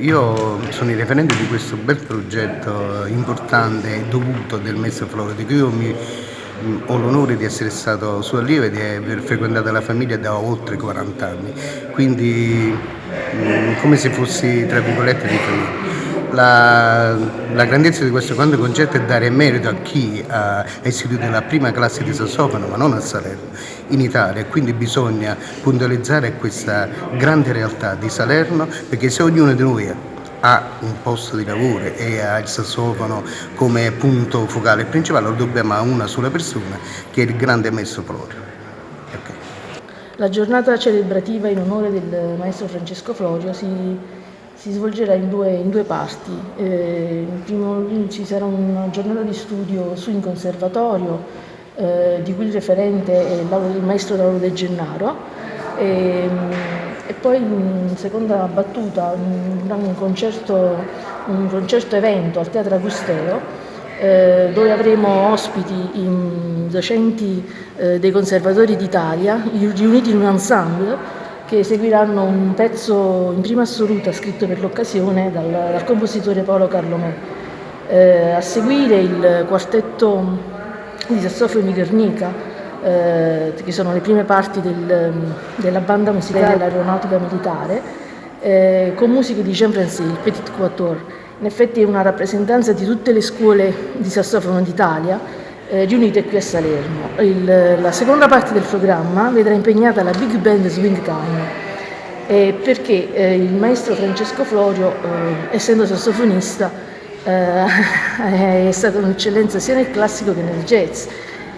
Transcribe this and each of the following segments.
io sono il referente di questo bel progetto importante e dovuto del maestro Floro, di cui io mi, ho l'onore di essere stato suo allievo e di aver frequentato la famiglia da oltre 40 anni, quindi come se fossi tra virgolette di famiglia. La, la, grandezza di questo grande concerto è dare merito a chi ha istituito la prima classe di sassofono, ma non a Salerno, in Italia. Quindi bisogna puntualizzare questa grande realtà di Salerno, perché se ognuno di noi ha un posto di lavoro e ha il sassofono come punto focale principale, lo dobbiamo a una sola persona, che è il grande maestro Florio. Okay. La giornata celebrativa in onore del maestro Francesco Florio si si svolgerà in due, in due parti. Eh, primo, ci sarà una giornata di studio su in conservatorio, eh, di cui il referente è il maestro Lauro De Gennaro, e, e, poi in seconda battuta un, concerto, un concerto evento al Teatro Agusteo, eh, dove avremo ospiti docenti eh, dei conservatori d'Italia riuniti in un ensemble che seguiranno un pezzo in prima assoluta scritto per l'occasione dal, dal, compositore Paolo Carlomè. Eh, a seguire il quartetto di sassofoni Guernica, eh, che sono le prime parti del, della banda musicale dell'aeronautica militare, eh, con musiche di Jean Francais, il Petit Quatuor. In effetti è una rappresentanza di tutte le scuole di sassofono d'Italia, eh, riunite qui a Salerno. Il, la seconda parte del programma vedrà impegnata la Big Band Swing Time eh, perché eh, il maestro Francesco Florio, eh, essendo sassofonista, eh, è stata un'eccellenza sia nel classico che nel jazz.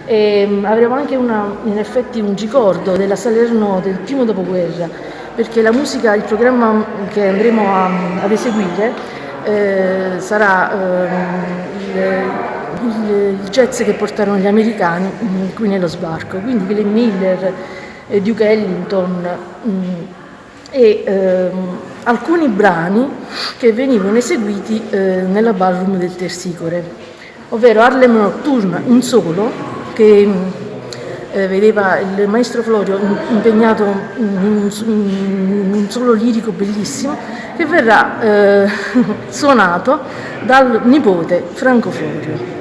E, mm, avremo anche una, in effetti un ricordo della Salerno del primo dopoguerra, perché la musica, il programma che andremo a, ad eseguire eh, sarà ehm, il, jazz che portarono gli americani mm, qui nello sbarco, quindi Glenn Miller, Duke Ellington mm, e ehm, alcuni brani che venivano eseguiti eh, nella ballroom del Tersicore, ovvero Harlem Nocturne, un solo, che mm, eh, vedeva il maestro Florio impegnato in un, solo lirico bellissimo che verrà eh, suonato dal nipote Franco Florio.